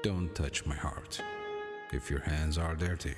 Don't touch my heart if your hands are dirty.